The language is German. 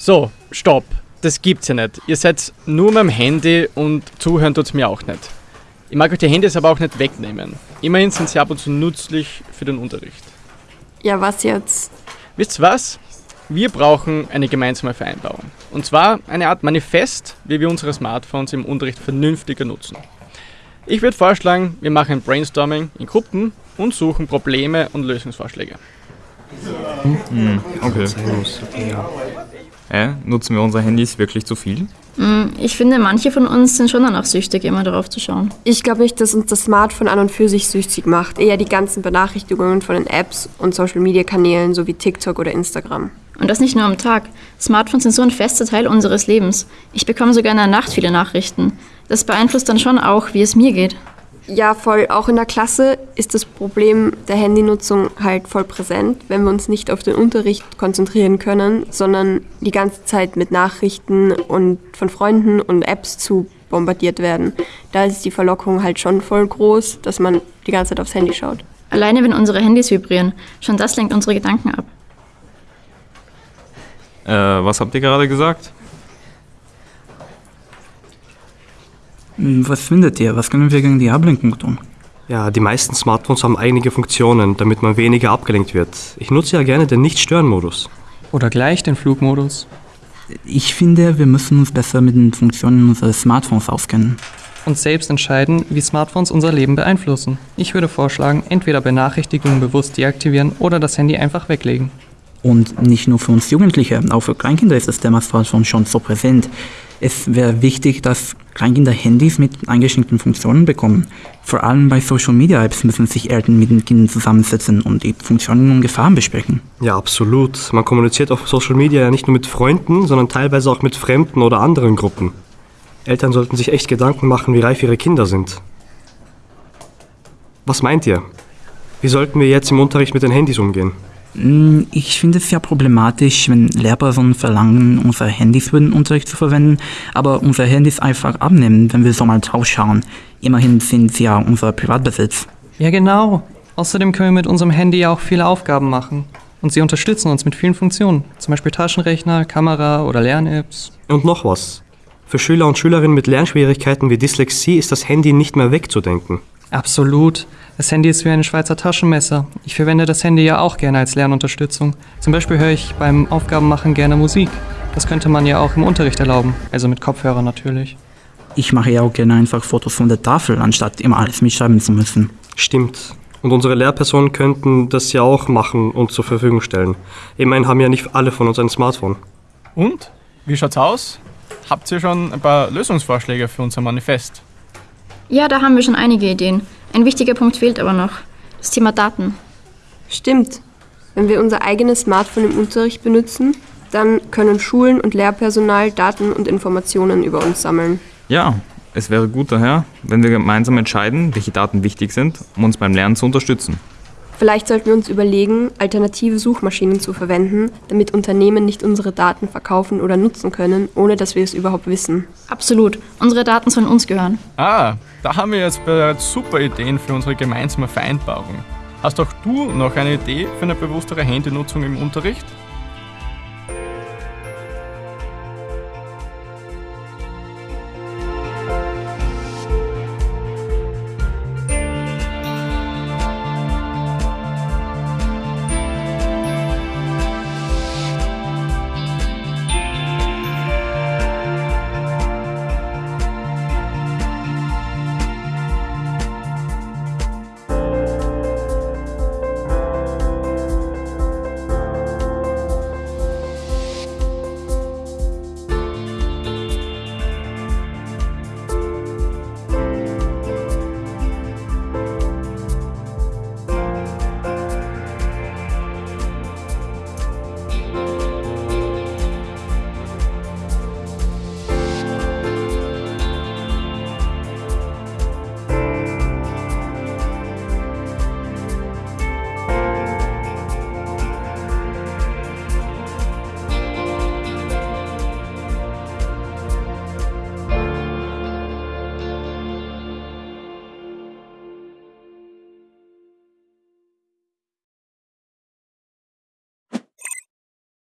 So, stopp. Das gibt's ja nicht. Ihr seid nur mit dem Handy und zuhören tut's mir auch nicht. Ich mag euch die Handys aber auch nicht wegnehmen. Immerhin sind sie ab und zu nützlich für den Unterricht. Ja, was jetzt? Wisst ihr was? Wir brauchen eine gemeinsame Vereinbarung. Und zwar eine Art Manifest, wie wir unsere Smartphones im Unterricht vernünftiger nutzen. Ich würde vorschlagen, wir machen ein Brainstorming in Gruppen und suchen Probleme und Lösungsvorschläge. Okay. Äh, nutzen wir unsere Handys wirklich zu viel? Hm, Ich finde, manche von uns sind schon danach süchtig, immer darauf zu schauen. Ich glaube nicht, dass uns das Smartphone an und für sich süchtig macht. Eher die ganzen Benachrichtigungen von den Apps und Social-Media-Kanälen sowie TikTok oder Instagram. Und das nicht nur am Tag. Smartphones sind so ein fester Teil unseres Lebens. Ich bekomme sogar in der Nacht viele Nachrichten. Das beeinflusst dann schon auch, wie es mir geht. Ja, voll. Auch in der Klasse ist das Problem der Handynutzung halt voll präsent, wenn wir uns nicht auf den Unterricht konzentrieren können, sondern die ganze Zeit mit Nachrichten und von Freunden und Apps zu bombardiert werden. Da ist die Verlockung halt schon voll groß, dass man die ganze Zeit aufs Handy schaut. Alleine wenn unsere Handys vibrieren. Schon das lenkt unsere Gedanken ab. Äh, was habt ihr gerade gesagt? Was findet ihr? Was können wir gegen die Ablenkung tun? Ja, die meisten Smartphones haben einige Funktionen, damit man weniger abgelenkt wird. Ich nutze ja gerne den Nicht-Stören-Modus. Oder gleich den Flugmodus. Ich finde, wir müssen uns besser mit den Funktionen unseres Smartphones auskennen. Und selbst entscheiden, wie Smartphones unser Leben beeinflussen. Ich würde vorschlagen, entweder Benachrichtigungen bewusst deaktivieren oder das Handy einfach weglegen. Und nicht nur für uns Jugendliche, auch für Kleinkinder ist das Thema Smartphone schon so präsent. Es wäre wichtig, dass Kleinkinder Handys mit eingeschränkten Funktionen bekommen. Vor allem bei Social Media Apps müssen sich Eltern mit den Kindern zusammensetzen und die Funktionen und Gefahren besprechen. Ja, absolut. Man kommuniziert auf Social Media ja nicht nur mit Freunden, sondern teilweise auch mit Fremden oder anderen Gruppen. Eltern sollten sich echt Gedanken machen, wie reif ihre Kinder sind. Was meint ihr? Wie sollten wir jetzt im Unterricht mit den Handys umgehen? Mm, Ich finde es sehr problematisch, wenn Lehrpersonen verlangen, unsere Handys für den Unterricht zu verwenden, aber unsere Handys einfach abnehmen, wenn wir so mal drauf schauen. Immerhin sind sie ja unser Privatbesitz. Ja, genau. Außerdem können wir mit unserem Handy ja auch viele Aufgaben machen. Und sie unterstützen uns mit vielen Funktionen. Zum Beispiel Taschenrechner, Kamera oder Lern-Apps. Und noch was. Für Schüler und Schülerinnen mit Lernschwierigkeiten wie Dyslexie ist das Handy nicht mehr wegzudenken. Absolut. Das Handy ist wie ein Schweizer Taschenmesser. Ich verwende das Handy ja auch gerne als Lernunterstützung. Zum Beispiel höre ich beim Aufgabenmachen gerne Musik. Das könnte man ja auch im Unterricht erlauben. Also mit Kopfhörer natürlich. Ich mache ja auch gerne einfach Fotos von der Tafel, anstatt immer alles mitschreiben zu müssen. Stimmt. Und unsere Lehrpersonen könnten das ja auch machen und zur Verfügung stellen. Immerhin haben ja nicht alle von uns ein Smartphone. Und? Wie schaut's aus? Habt ihr schon ein paar Lösungsvorschläge für unser Manifest? Ja, da haben wir schon einige Ideen. Ein wichtiger Punkt fehlt aber noch. Das Thema Daten. Stimmt. Wenn wir unser eigenes Smartphone im Unterricht benutzen, dann können Schulen und Lehrpersonal Daten und Informationen über uns sammeln. Ja, es wäre gut daher, wenn wir gemeinsam entscheiden, welche Daten wichtig sind, um uns beim Lernen zu unterstützen. Vielleicht sollten wir uns überlegen, alternative Suchmaschinen zu verwenden, damit Unternehmen nicht unsere Daten verkaufen oder nutzen können, ohne dass wir es überhaupt wissen. Absolut. Unsere Daten sollen uns gehören. Ah, da haben wir jetzt bereits super Ideen für unsere gemeinsame Vereinbarung. Hast auch du noch eine Idee für eine bewusstere Handynutzung im Unterricht?